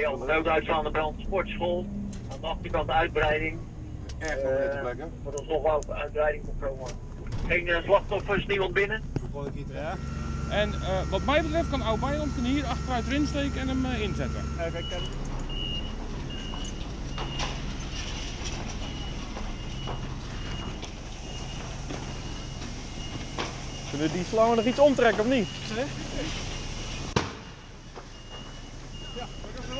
melden. Rood uitslaande brand, sportschool. Aan de achterkant uitbreiding. Erg Eh, favoriete plekken. Voor ons nog wel uitbreiding komt komen. Geen eh, slachtoffers, niemand binnen. Ja. En eh, wat mij betreft kan Oud Beiland kunnen hier achteruit erin steken en hem eh, inzetten. Kunnen we die slangen nog iets omtrekken of niet?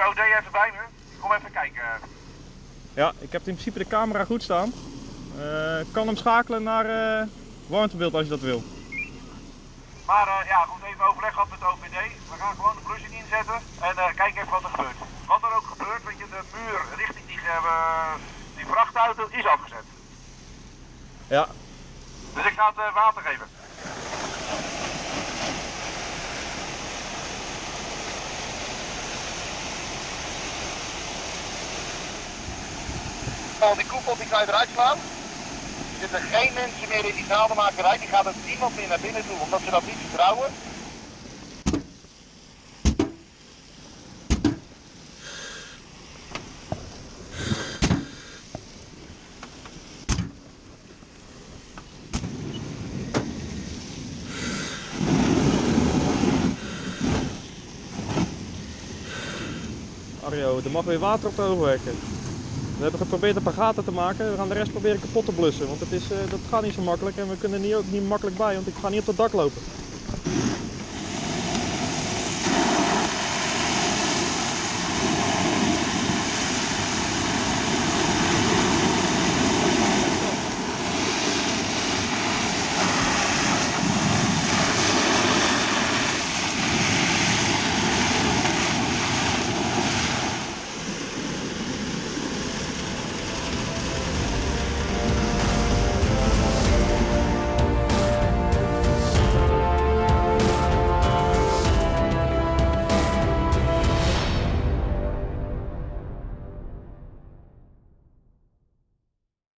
Ik heb hier de OD even bij me. Kom even kijken. Ja, ik heb in principe de camera goed staan. Eh, ik kan hem schakelen naar eh warmtebeeld als je dat wil. Maar eh, ja, goed, even overleg gehad met de OPD. We gaan gewoon de blussing inzetten en eh kijk even wat er gebeurt. Wat er ook gebeurt, weet je, de muur richting die, eh, die vrachtauto is afgezet. Ja, Dus ik ga het eh, water geven. Al die koepel die ga je eruit slaan. Er zitten geen mensen meer in die naaldemakerij. Die gaat het niemand meer naar binnen doen, omdat ze dat niet vertrouwen. Arjo, er mag weer water op de overwerken. We hebben geprobeerd een paar gaten te maken. We gaan de rest proberen kapot te blussen. Want het is, eh, dat gaat niet zo makkelijk. En we kunnen er niet, ook niet makkelijk bij, want ik ga niet op het dak lopen.